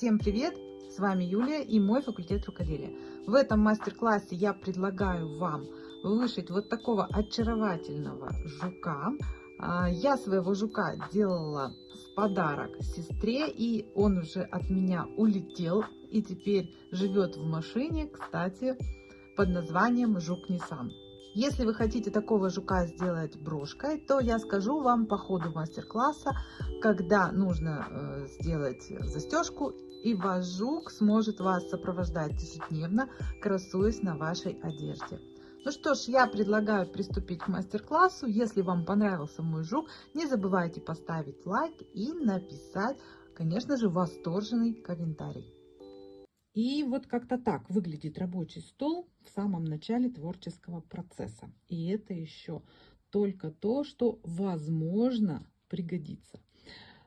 Всем привет! С вами Юлия и мой факультет рукоделия. В этом мастер-классе я предлагаю вам вышить вот такого очаровательного жука. А, я своего жука делала в подарок сестре, и он уже от меня улетел и теперь живет в машине, кстати, под названием Жук Nissan. Если вы хотите такого жука сделать брошкой, то я скажу вам по ходу мастер-класса, когда нужно э, сделать застежку, и ваш жук сможет вас сопровождать ежедневно, красуясь на вашей одежде. Ну что ж, я предлагаю приступить к мастер-классу. Если вам понравился мой жук, не забывайте поставить лайк и написать, конечно же, восторженный комментарий. И вот как-то так выглядит рабочий стол в самом начале творческого процесса. И это еще только то, что возможно пригодится.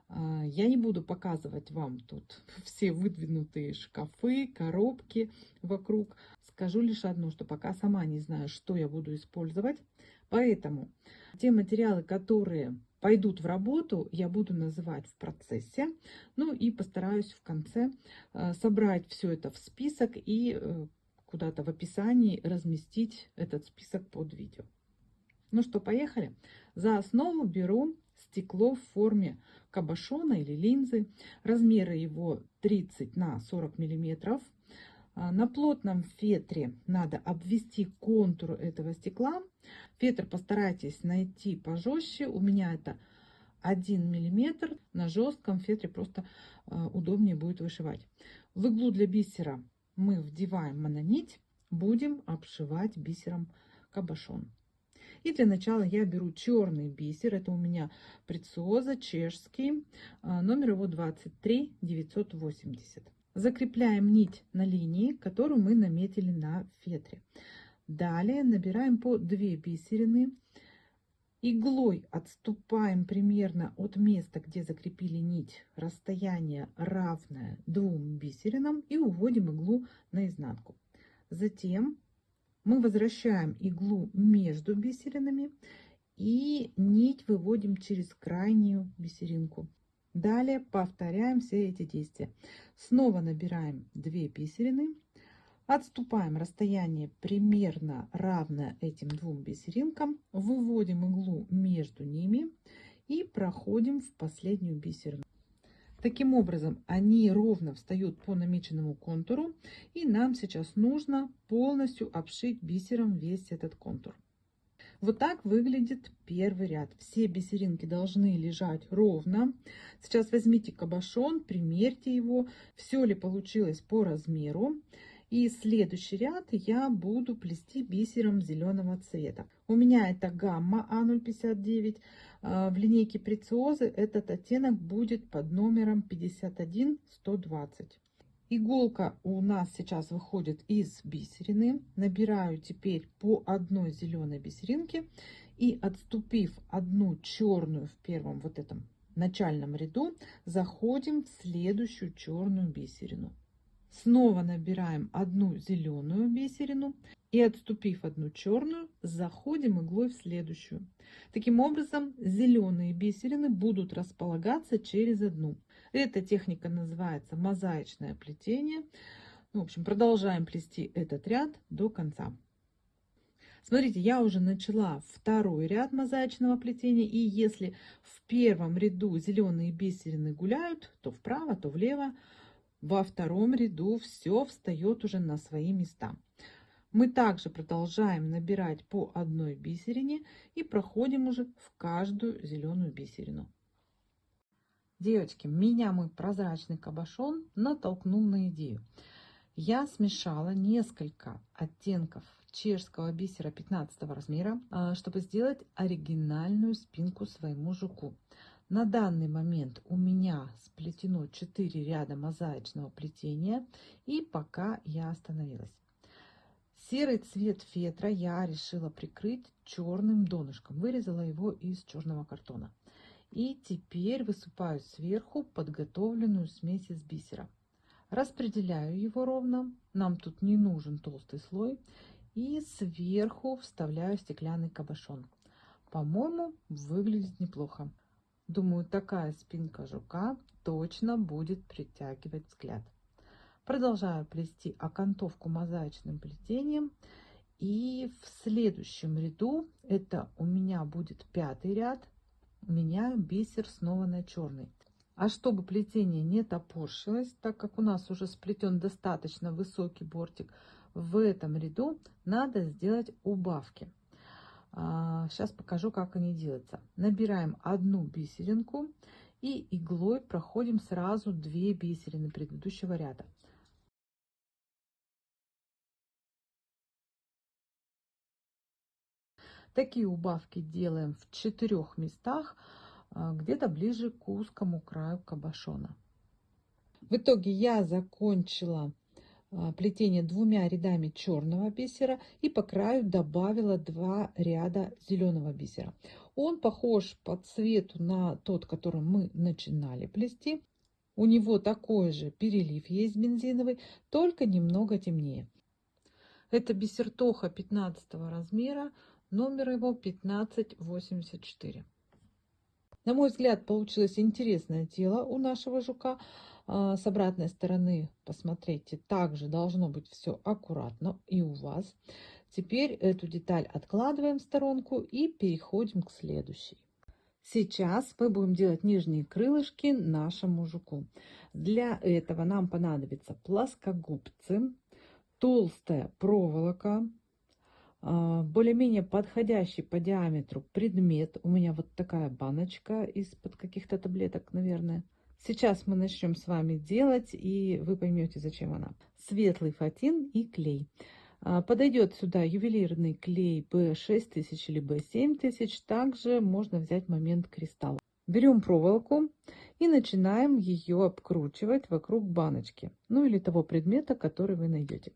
А, я не буду показывать вам тут все выдвинутые шкафы, коробки вокруг. Скажу лишь одно, что пока сама не знаю, что я буду использовать. Поэтому те материалы, которые пойдут в работу, я буду называть в процессе. Ну и постараюсь в конце э, собрать все это в список и э, куда-то в описании разместить этот список под видео. Ну что, поехали. За основу беру стекло в форме кабошона или линзы. Размеры его 30 на 40 миллиметров. А, на плотном фетре надо обвести контур этого стекла. Фетр постарайтесь найти пожестче. У меня это 1 миллиметр. На жестком фетре просто а, удобнее будет вышивать. В иглу для бисера мы вдеваем мононить. Будем обшивать бисером кабошон. И для начала я беру черный бисер. Это у меня прециоза чешский. А, номер его 23 980. Закрепляем нить на линии, которую мы наметили на фетре. Далее набираем по 2 бисерины. Иглой отступаем примерно от места, где закрепили нить, расстояние равное двум бисеринам и уводим иглу наизнанку. Затем мы возвращаем иглу между бисеринами и нить выводим через крайнюю бисеринку. Далее повторяем все эти действия. Снова набираем 2 бисерины, отступаем расстояние примерно равное этим двум бисеринкам, выводим иглу между ними и проходим в последнюю бисерину. Таким образом, они ровно встают по намеченному контуру, и нам сейчас нужно полностью обшить бисером весь этот контур. Вот так выглядит первый ряд. Все бисеринки должны лежать ровно. Сейчас возьмите кабошон, примерьте его, все ли получилось по размеру. И следующий ряд я буду плести бисером зеленого цвета. У меня это гамма А059. А, в линейке прециозы этот оттенок будет под номером 51120. Иголка у нас сейчас выходит из бисерины. Набираю теперь по одной зеленой бисеринке и отступив одну черную в первом вот этом начальном ряду, заходим в следующую черную бисерину. Снова набираем одну зеленую бисерину и отступив одну черную, заходим иглой в следующую. Таким образом, зеленые бисерины будут располагаться через одну. Эта техника называется мозаичное плетение. Ну, в общем, продолжаем плести этот ряд до конца. Смотрите, я уже начала второй ряд мозаичного плетения. И если в первом ряду зеленые бисерины гуляют, то вправо, то влево, во втором ряду все встает уже на свои места. Мы также продолжаем набирать по одной бисерине и проходим уже в каждую зеленую бисерину. Девочки, меня мой прозрачный кабошон натолкнул на идею. Я смешала несколько оттенков чешского бисера 15 размера, а, чтобы сделать оригинальную спинку своему жуку. На данный момент у меня сплетено 4 ряда мозаичного плетения, и пока я остановилась. Серый цвет фетра я решила прикрыть черным донышком. Вырезала его из черного картона. И теперь высыпаю сверху подготовленную смесь из бисера. Распределяю его ровно. Нам тут не нужен толстый слой. И сверху вставляю стеклянный кабошон. По-моему, выглядит неплохо. Думаю, такая спинка жука точно будет притягивать взгляд. Продолжаю плести окантовку мозаичным плетением. И в следующем ряду, это у меня будет пятый ряд, меняю бисер снова на черный. А чтобы плетение не топорщилось, так как у нас уже сплетен достаточно высокий бортик, в этом ряду надо сделать убавки. Сейчас а, покажу, как они делаются. Набираем одну бисеринку и иглой проходим сразу две бисерины предыдущего ряда. Такие убавки делаем в четырех местах, а, где-то ближе к узкому краю кабошона. В итоге я закончила плетение двумя рядами черного бисера и по краю добавила два ряда зеленого бисера. Он похож по цвету на тот, которым мы начинали плести. У него такой же перелив есть бензиновый, только немного темнее. Это бисер Тоха 15 размера Номер его 1584. На мой взгляд, получилось интересное тело у нашего жука. А, с обратной стороны, посмотрите, также должно быть все аккуратно и у вас. Теперь эту деталь откладываем в сторонку и переходим к следующей. Сейчас мы будем делать нижние крылышки нашему жуку. Для этого нам понадобится плоскогубцы, толстая проволока, а, более-менее подходящий по диаметру предмет. У меня вот такая баночка из-под каких-то таблеток, наверное. Сейчас мы начнем с вами делать, и вы поймете, зачем она. Светлый фатин и клей. А, подойдет сюда ювелирный клей B6000 или B7000. Также можно взять момент кристалла. Берем проволоку и начинаем ее обкручивать вокруг баночки. Ну или того предмета, который вы найдете.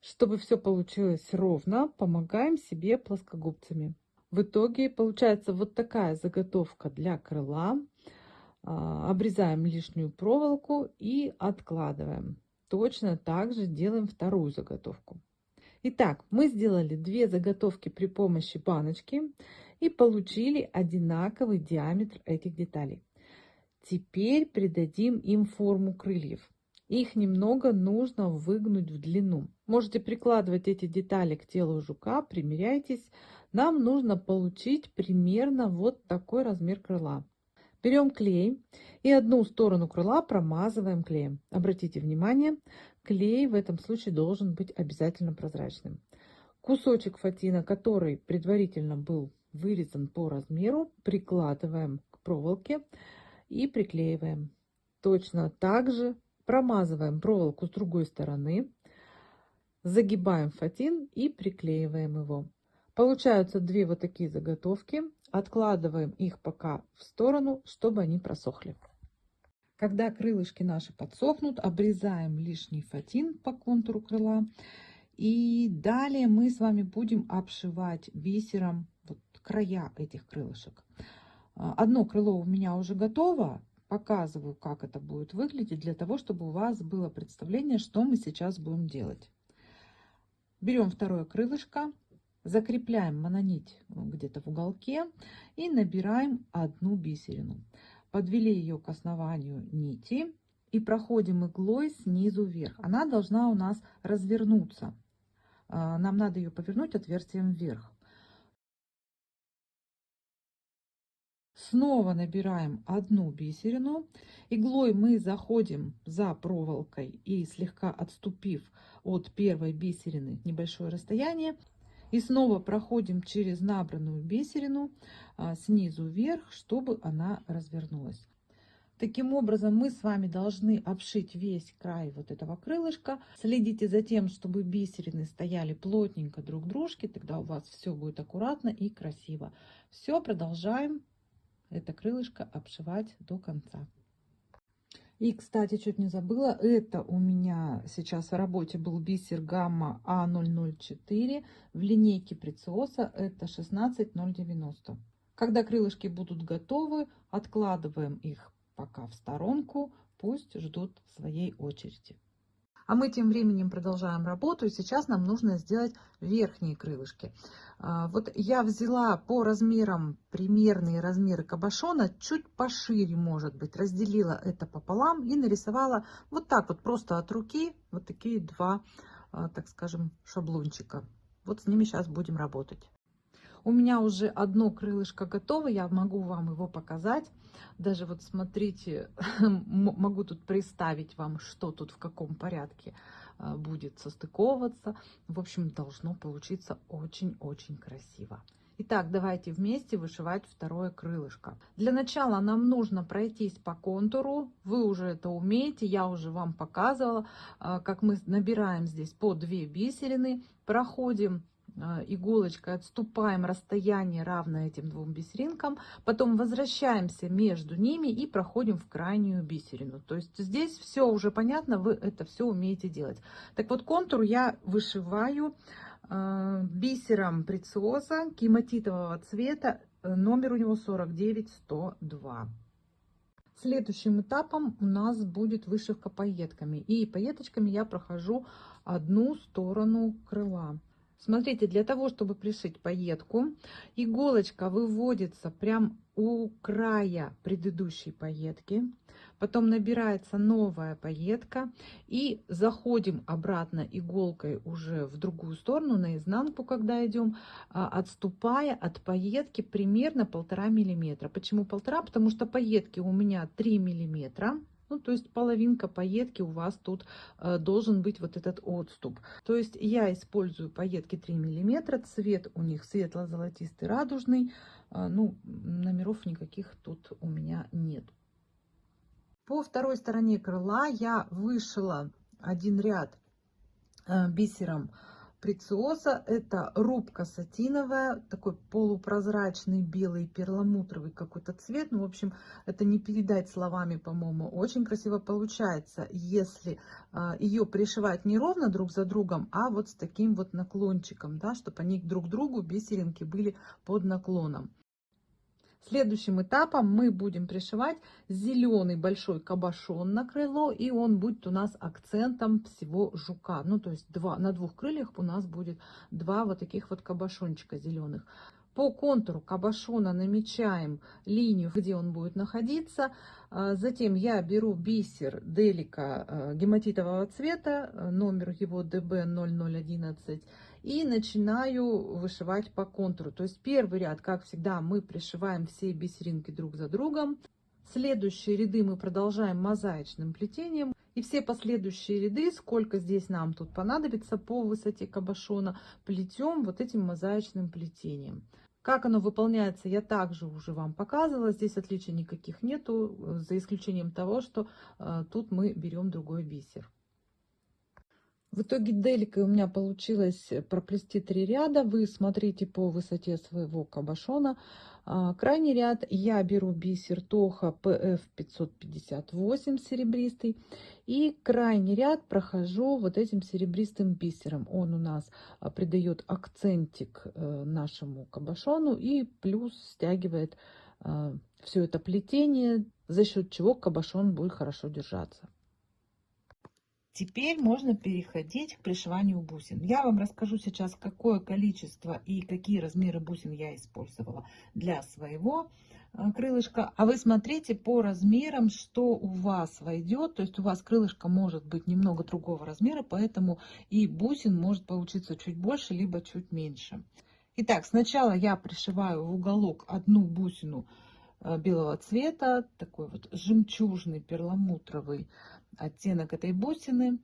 Чтобы все получилось ровно, помогаем себе плоскогубцами. В итоге получается вот такая заготовка для крыла. А, обрезаем лишнюю проволоку и откладываем. Точно так же делаем вторую заготовку. Итак, мы сделали две заготовки при помощи баночки и получили одинаковый диаметр этих деталей. Теперь придадим им форму крыльев. Их немного нужно выгнуть в длину. Можете прикладывать эти детали к телу жука, примеряйтесь. Нам нужно получить примерно вот такой размер крыла. Берем клей и одну сторону крыла промазываем клеем. Обратите внимание, клей в этом случае должен быть обязательно прозрачным. Кусочек фатина, который предварительно был вырезан по размеру, прикладываем к проволоке и приклеиваем. Точно так же Промазываем проволоку с другой стороны, загибаем фатин и приклеиваем его. Получаются две вот такие заготовки. Откладываем их пока в сторону, чтобы они просохли. Когда крылышки наши подсохнут, обрезаем лишний фатин по контуру крыла. И далее мы с вами будем обшивать бисером вот края этих крылышек. Одно крыло у меня уже готово, показываю, как это будет выглядеть, для того, чтобы у вас было представление, что мы сейчас будем делать. Берем второе крылышко, закрепляем мононить где-то в уголке и набираем одну бисерину. Подвели ее к основанию нити и проходим иглой снизу вверх. Она должна у нас развернуться. А, нам надо ее повернуть отверстием вверх. Снова набираем одну бисерину. Иглой мы заходим за проволокой и слегка отступив от первой бисерины небольшое расстояние. И снова проходим через набранную бисерину а, снизу вверх, чтобы она развернулась. Таким образом, мы с вами должны обшить весь край вот этого крылышка. Следите за тем, чтобы бисерины стояли плотненько друг к дружке, тогда у вас все будет аккуратно и красиво. Все, продолжаем это крылышко обшивать до конца. И, кстати, чуть не забыла, это у меня сейчас в работе был бисер гамма А004 в линейке Прециоса, это 16090. Когда крылышки будут готовы, откладываем их пока в сторонку, пусть ждут своей очереди. А мы тем временем продолжаем работу, и сейчас нам нужно сделать верхние крылышки. А, вот я взяла по размерам примерные размеры кабошона, чуть пошире, может быть, разделила это пополам и нарисовала вот так вот, просто от руки, вот такие два, а, так скажем, шаблончика. Вот с ними сейчас будем работать. У меня уже одно крылышко готово, я могу вам его показать. Даже вот смотрите, могу тут представить вам, что тут в каком порядке а, будет состыковываться. В общем, должно получиться очень-очень красиво. Итак, давайте вместе вышивать второе крылышко. Для начала нам нужно пройтись по контуру. Вы уже это умеете, я уже вам показывала, а, как мы набираем здесь по 2 бисерины, проходим иголочкой отступаем расстояние равное этим двум бисеринкам, потом возвращаемся между ними и проходим в крайнюю бисерину. То есть здесь все уже понятно, вы это все умеете делать. Так вот контур я вышиваю э, бисером прециоза гематитового цвета, номер у него 49102. Следующим этапом у нас будет вышивка пайетками. И пайеточками я прохожу одну сторону крыла. Смотрите, для того, чтобы пришить пайетку, иголочка выводится прям у края предыдущей пайетки. Потом набирается новая пайетка. И заходим обратно иголкой уже в другую сторону, на изнанку, когда идем, а, отступая от пайетки примерно полтора миллиметра. Почему полтора? Потому что пайетки у меня 3 миллиметра. Ну, то есть половинка пайетки у вас тут э, должен быть вот этот отступ. То есть я использую пайетки 3 миллиметра, цвет у них светло-золотистый, радужный. Э, ну, номеров никаких тут у меня нет. По второй стороне крыла я вышила один ряд э, бисером прециоза. Это рубка сатиновая, такой полупрозрачный белый перламутровый какой-то цвет. Ну, в общем, это не передать словами, по-моему. Очень красиво получается, если а, ее пришивать не ровно друг за другом, а вот с таким вот наклончиком, да, чтобы они друг к другу бисеринки были под наклоном. Следующим этапом мы будем пришивать зеленый большой кабошон на крыло, и он будет у нас акцентом всего жука. Ну, то есть два, на двух крыльях у нас будет два вот таких вот кабошончика зеленых. По контуру кабошона намечаем линию, где он будет находиться. А, затем я беру бисер Делика э, гематитового цвета, э, номер его DB0011, и начинаю вышивать по контуру. То есть первый ряд, как всегда, мы пришиваем все бисеринки друг за другом. Следующие ряды мы продолжаем мозаичным плетением. И все последующие ряды, сколько здесь нам тут понадобится по высоте кабошона, плетем вот этим мозаичным плетением. Как оно выполняется, я также уже вам показывала. Здесь отличий никаких нету, за исключением того, что э, тут мы берем другой бисер. В итоге деликой у меня получилось проплести три ряда. Вы смотрите по высоте своего кабошона. А, крайний ряд я беру бисер Тоха PF 558 серебристый. И крайний ряд прохожу вот этим серебристым бисером. Он у нас а, придает акцентик э, нашему кабошону и плюс стягивает а, все это плетение, за счет чего кабошон будет хорошо держаться. Теперь можно переходить к пришиванию бусин. Я вам расскажу сейчас, какое количество и какие размеры бусин я использовала для своего э, крылышка. А вы смотрите по размерам, что у вас войдет. То есть у вас крылышко может быть немного другого размера, поэтому и бусин может получиться чуть больше, либо чуть меньше. Итак, сначала я пришиваю в уголок одну бусину э, белого цвета, такой вот жемчужный перламутровый оттенок этой бусины.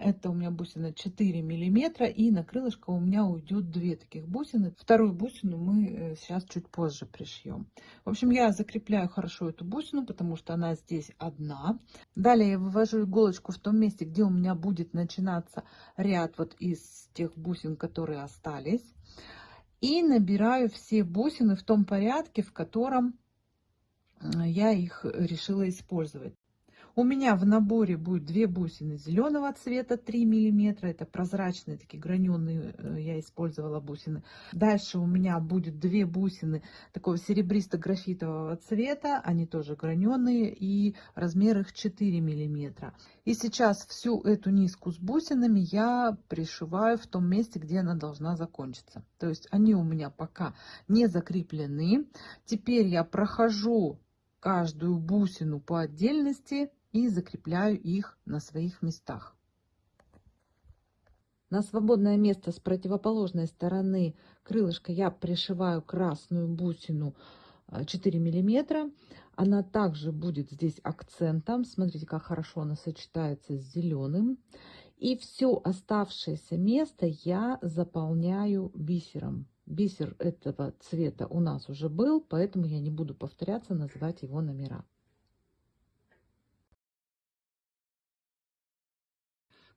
Это у меня бусина 4 миллиметра и на крылышко у меня уйдет две таких бусины. Вторую бусину мы э, сейчас чуть позже пришьем. В общем, я закрепляю хорошо эту бусину, потому что она здесь одна. Далее я вывожу иголочку в том месте, где у меня будет начинаться ряд вот из тех бусин, которые остались. И набираю все бусины в том порядке, в котором э, я их решила использовать. У меня в наборе будет две бусины зеленого цвета 3 миллиметра. Это прозрачные такие граненые э, я использовала бусины. Дальше у меня будет две бусины такого серебристо-графитового цвета. Они тоже граненые и размер их 4 миллиметра. И сейчас всю эту низку с бусинами я пришиваю в том месте, где она должна закончиться. То есть они у меня пока не закреплены. Теперь я прохожу каждую бусину по отдельности и закрепляю их на своих местах. На свободное место с противоположной стороны крылышка я пришиваю красную бусину 4 э, миллиметра. Она также будет здесь акцентом. Смотрите, как хорошо она сочетается с зеленым. И все оставшееся место я заполняю бисером. Бисер этого цвета у нас уже был, поэтому я не буду повторяться, называть его номера.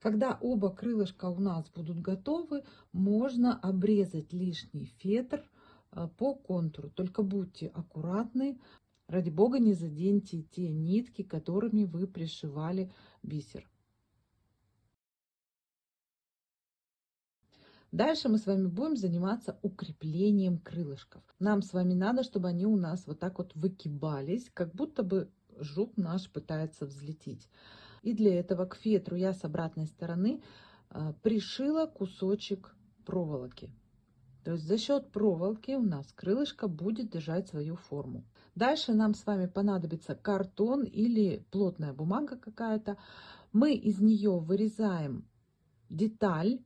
Когда оба крылышка у нас будут готовы, можно обрезать лишний фетр э, по контуру. Только будьте аккуратны. Ради бога, не заденьте те нитки, которыми вы пришивали бисер. Дальше мы с вами будем заниматься укреплением крылышков. Нам с вами надо, чтобы они у нас вот так вот выкибались, как будто бы жук наш пытается взлететь. И для этого к фетру я с обратной стороны а, пришила кусочек проволоки. То есть за счет проволоки у нас крылышко будет держать свою форму. Дальше нам с вами понадобится картон или плотная бумага какая-то. Мы из нее вырезаем деталь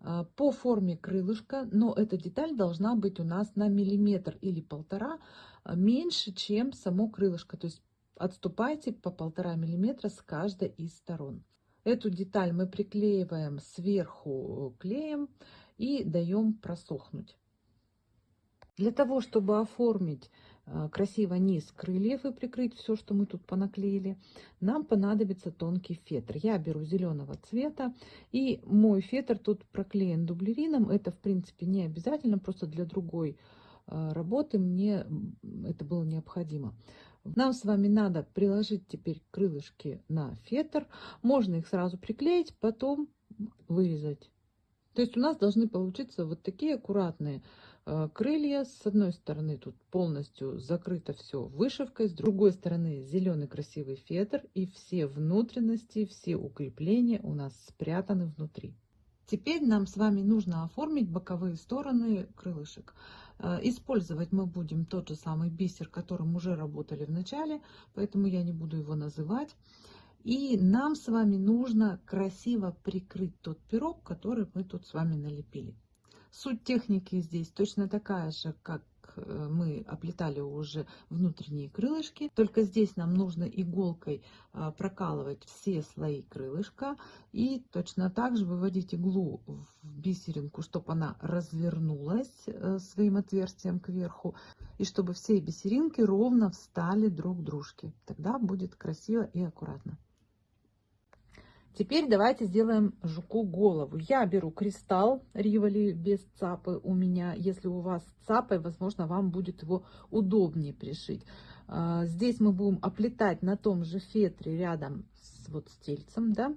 а, по форме крылышка, но эта деталь должна быть у нас на миллиметр или полтора а, меньше, чем само крылышко. То есть Отступайте по полтора миллиметра с каждой из сторон. Эту деталь мы приклеиваем сверху клеем и даем просохнуть. Для того, чтобы оформить э, красиво низ крыльев и прикрыть все, что мы тут понаклеили, нам понадобится тонкий фетр. Я беру зеленого цвета, и мой фетр тут проклеен дублерином. Это, в принципе, не обязательно, просто для другой э, работы мне это было необходимо. Нам с вами надо приложить теперь крылышки на фетр. Можно их сразу приклеить, потом вырезать. То есть у нас должны получиться вот такие аккуратные э, крылья. С одной стороны тут полностью закрыто все вышивкой, с другой стороны зеленый красивый фетр и все внутренности, все укрепления у нас спрятаны внутри. Теперь нам с вами нужно оформить боковые стороны крылышек. Э, использовать мы будем тот же самый бисер, которым уже работали в начале, поэтому я не буду его называть. И нам с вами нужно красиво прикрыть тот пирог, который мы тут с вами налепили. Суть техники здесь точно такая же, как Э, мы оплетали уже внутренние крылышки. Только здесь нам нужно иголкой а, прокалывать все слои крылышка. И точно так же выводить иглу в бисеринку, чтобы она развернулась э, своим отверстием кверху. И чтобы все бисеринки ровно встали друг к дружке. Тогда будет красиво и аккуратно. Теперь давайте сделаем жуку голову. Я беру кристалл Риволи без цапы у меня. Если у вас цапой, возможно, вам будет его удобнее пришить. А, здесь мы будем оплетать на том же фетре рядом с, вот, с тельцем. Да?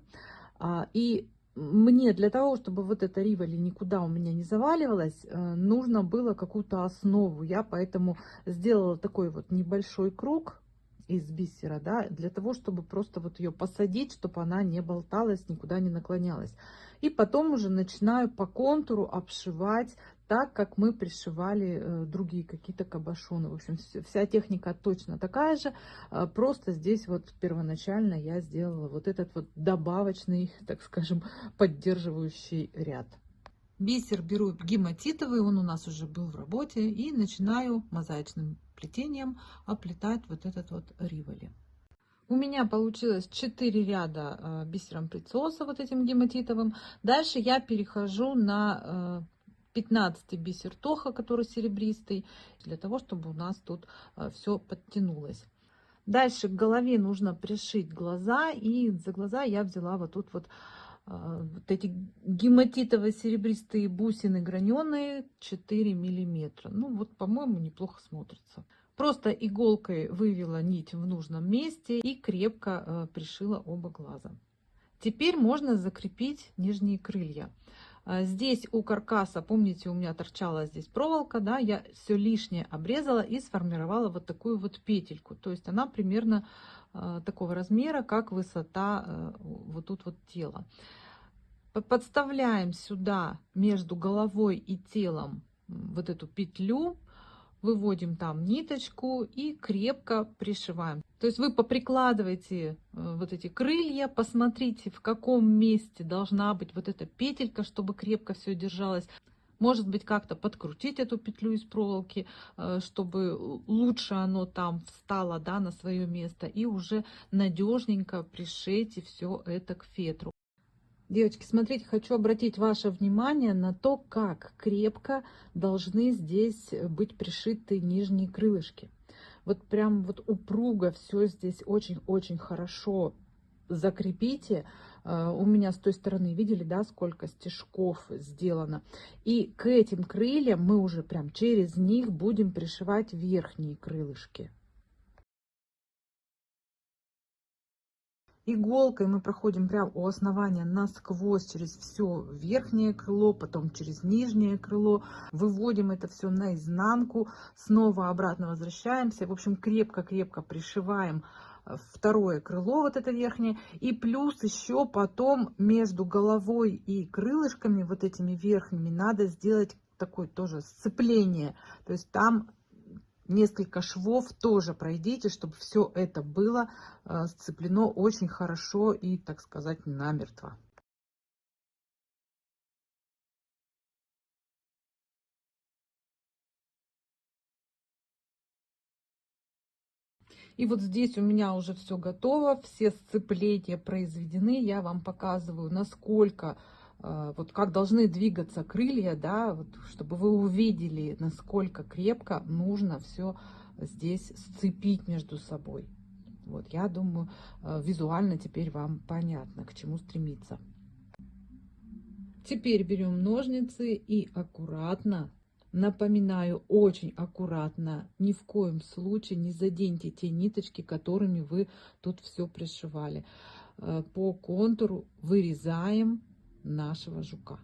А, и мне для того, чтобы вот эта риволи никуда у меня не заваливалась, э, нужно было какую-то основу. Я поэтому сделала такой вот небольшой круг из бисера, да, для того, чтобы просто вот ее посадить, чтобы она не болталась, никуда не наклонялась. И потом уже начинаю по контуру обшивать так, как мы пришивали э, другие какие-то кабошоны. В общем, вся техника точно такая же, э, просто здесь вот первоначально я сделала вот этот вот добавочный, так скажем, поддерживающий ряд. Бисер беру гематитовый, он у нас уже был в работе, и начинаю мозаичным плетением оплетать вот этот вот риволи. У меня получилось 4 ряда э, бисером прицоса вот этим гематитовым. Дальше я перехожу на 15 э, бисер тоха, который серебристый, для того, чтобы у нас тут э, все подтянулось. Дальше к голове нужно пришить глаза, и за глаза я взяла вот тут вот вот эти гематитово-серебристые бусины граненые 4 миллиметра. Ну вот, по-моему, неплохо смотрится. Просто иголкой вывела нить в нужном месте и крепко э, пришила оба глаза. Теперь можно закрепить нижние крылья. А, здесь у каркаса, помните, у меня торчала здесь проволока, да, я все лишнее обрезала и сформировала вот такую вот петельку. То есть она примерно такого размера, как высота э, вот тут вот тела. Подставляем сюда между головой и телом вот эту петлю, выводим там ниточку и крепко пришиваем. То есть вы поприкладываете э, вот эти крылья, посмотрите, в каком месте должна быть вот эта петелька, чтобы крепко все держалось. Может быть, как-то подкрутить эту петлю из проволоки, э, чтобы лучше оно там встало да, на свое место. И уже надежненько пришейте все это к фетру. Девочки, смотрите, хочу обратить ваше внимание на то, как крепко должны здесь быть пришиты нижние крылышки. Вот прям вот упруго все здесь очень-очень хорошо закрепите. Э, у меня с той стороны, видели, да, сколько стежков сделано. И к этим крыльям мы уже прям через них будем пришивать верхние крылышки. Иголкой мы проходим прямо у основания насквозь через все верхнее крыло, потом через нижнее крыло. Выводим это все наизнанку, снова обратно возвращаемся. В общем, крепко-крепко пришиваем второе крыло, вот это верхнее. И плюс еще потом между головой и крылышками, вот этими верхними, надо сделать такое тоже сцепление. То есть там несколько швов тоже пройдите, чтобы все это было э, сцеплено очень хорошо и, так сказать, намертво. И вот здесь у меня уже все готово, все сцепления произведены. Я вам показываю, насколько а, вот как должны двигаться крылья, да, вот, чтобы вы увидели, насколько крепко нужно все здесь сцепить между собой. Вот, я думаю, а, визуально теперь вам понятно, к чему стремиться. Теперь берем ножницы и аккуратно, напоминаю, очень аккуратно, ни в коем случае не заденьте те ниточки, которыми вы тут все пришивали. А, по контуру вырезаем нашего жука.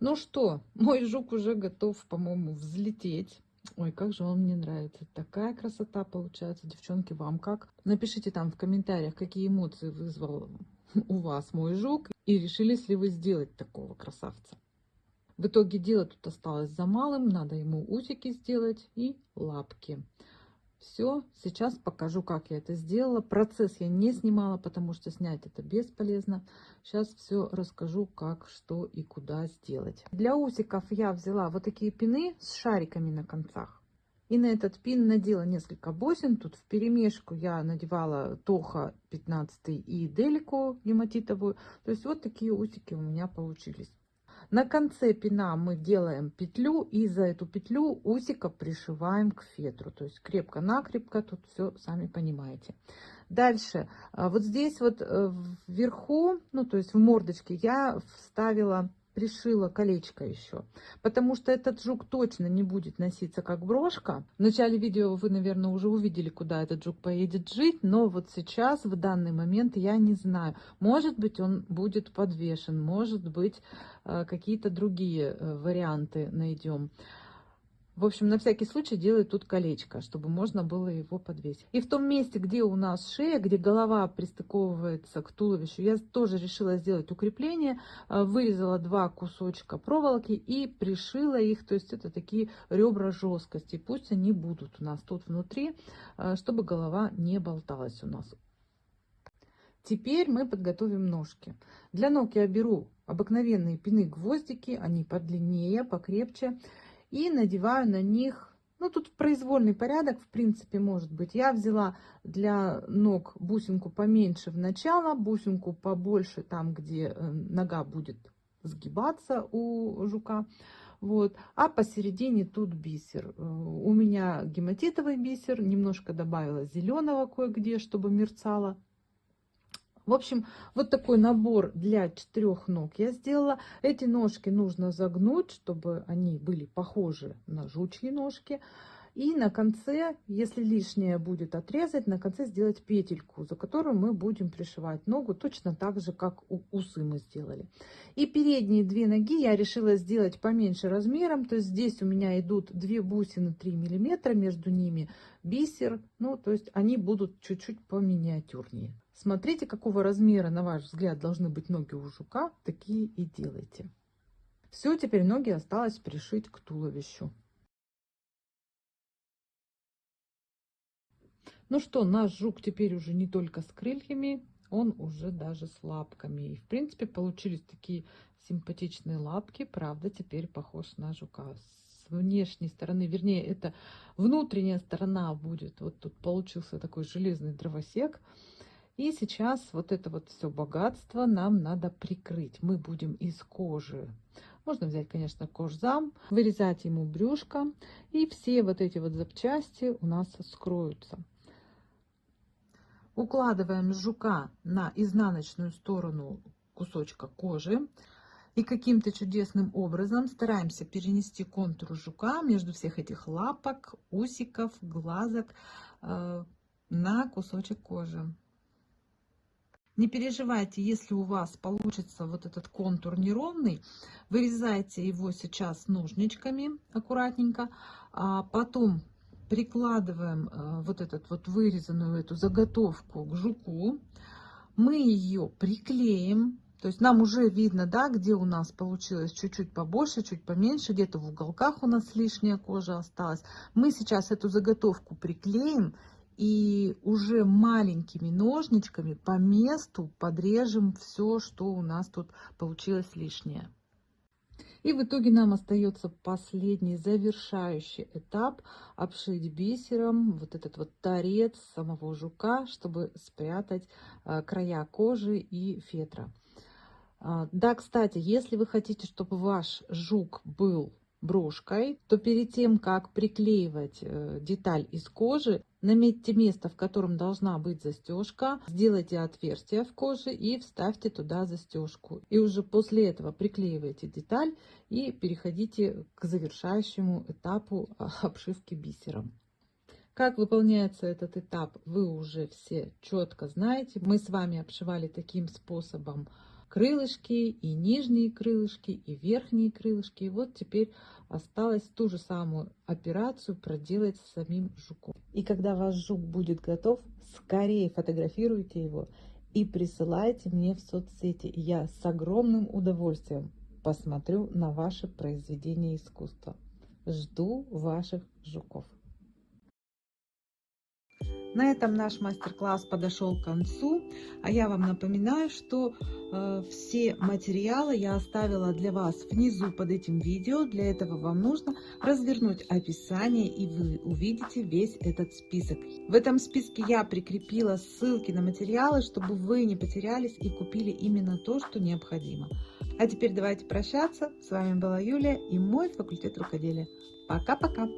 Ну что, мой жук уже готов, по-моему, взлететь. Ой, как же он мне нравится. Такая красота получается. Девчонки, вам как? Напишите там в комментариях, какие эмоции вызвал у вас мой жук. И решились ли вы сделать такого красавца. В итоге дело тут осталось за малым. Надо ему усики сделать и лапки. Все, сейчас покажу, как я это сделала. Процесс я не снимала, потому что снять это бесполезно. Сейчас все расскажу, как, что и куда сделать. Для усиков я взяла вот такие пины с шариками на концах. И на этот пин надела несколько бусин. Тут в перемешку я надевала Тоха 15 и Делику гематитовую. То есть вот такие усики у меня получились. На конце пина мы делаем петлю и за эту петлю усика пришиваем к фетру. То есть крепко-накрепко, тут все сами понимаете. Дальше, а, вот здесь вот э, вверху, ну то есть в мордочке я вставила пришила колечко еще, потому что этот жук точно не будет носиться как брошка. В начале видео вы, наверное, уже увидели, куда этот жук поедет жить, но вот сейчас, в данный момент, я не знаю. Может быть, он будет подвешен, может быть, э, какие-то другие э, варианты найдем. В общем, на всякий случай делаю тут колечко, чтобы можно было его подвесить. И в том месте, где у нас шея, где голова пристыковывается к туловищу, я тоже решила сделать укрепление. Э, вырезала два кусочка проволоки и пришила их. То есть это такие ребра жесткости. Пусть они будут у нас тут внутри, э, чтобы голова не болталась у нас. Теперь мы подготовим ножки. Для ног я беру обыкновенные пины-гвоздики, они подлиннее, покрепче и надеваю на них, ну тут произвольный порядок, в принципе, может быть. Я взяла для ног бусинку поменьше в начало, бусинку побольше там, где э, нога будет сгибаться у жука. Вот. А посередине тут бисер. Э, у меня гематитовый бисер, немножко добавила зеленого кое-где, чтобы мерцало. В общем, вот такой набор для четырех ног я сделала. Эти ножки нужно загнуть, чтобы они были похожи на жучьи ножки. И на конце, если лишнее будет отрезать, на конце сделать петельку, за которую мы будем пришивать ногу, точно так же, как у усы мы сделали. И передние две ноги я решила сделать поменьше размером, то есть здесь у меня идут две бусины 3 миллиметра, между ними бисер, ну то есть они будут чуть-чуть поминиатюрнее. Смотрите, какого размера, на ваш взгляд, должны быть ноги у жука, такие и делайте. Все, теперь ноги осталось пришить к туловищу. Ну что, наш жук теперь уже не только с крыльями, он уже даже с лапками. И, в принципе, получились такие симпатичные лапки. Правда, теперь похож на жука. С внешней стороны, вернее, это внутренняя сторона будет. Вот тут получился такой железный дровосек. И сейчас вот это вот все богатство нам надо прикрыть. Мы будем из кожи. Можно взять, конечно, кожзам, вырезать ему брюшко. И все вот эти вот запчасти у нас скроются. Укладываем жука на изнаночную сторону кусочка кожи. И каким-то чудесным образом стараемся перенести контур жука между всех этих лапок, усиков, глазок э, на кусочек кожи. Не переживайте, если у вас получится вот этот контур неровный, вырезайте его сейчас ножничками аккуратненько, а потом прикладываем э, вот этот вот вырезанную эту заготовку к жуку, мы ее приклеим, то есть нам уже видно, да, где у нас получилось чуть-чуть побольше, чуть поменьше, где-то в уголках у нас лишняя кожа осталась. Мы сейчас эту заготовку приклеим и уже маленькими ножничками по месту подрежем все, что у нас тут получилось лишнее. И в итоге нам остается последний завершающий этап обшить бисером вот этот вот торец самого жука, чтобы спрятать э, края кожи и фетра. А, да, кстати, если вы хотите, чтобы ваш жук был брошкой, то перед тем, как приклеивать э, деталь из кожи, наметьте место, в котором должна быть застежка, сделайте отверстие в коже и вставьте туда застежку. И уже после этого приклеивайте деталь и переходите к завершающему этапу а, обшивки бисером. Как выполняется этот этап, вы уже все четко знаете. Мы с вами обшивали таким способом крылышки, и нижние крылышки, и верхние крылышки. И вот теперь осталось ту же самую операцию проделать с самим жуком. И когда ваш жук будет готов, скорее фотографируйте его и присылайте мне в соцсети. Я с огромным удовольствием посмотрю на ваше произведение искусства. Жду ваших жуков. На этом наш мастер-класс подошел к концу, а я вам напоминаю, что э, все материалы я оставила для вас внизу под этим видео. Для этого вам нужно развернуть описание и вы увидите весь этот список. В этом списке я прикрепила ссылки на материалы, чтобы вы не потерялись и купили именно то, что необходимо. А теперь давайте прощаться. С вами была Юлия и мой факультет рукоделия. Пока-пока!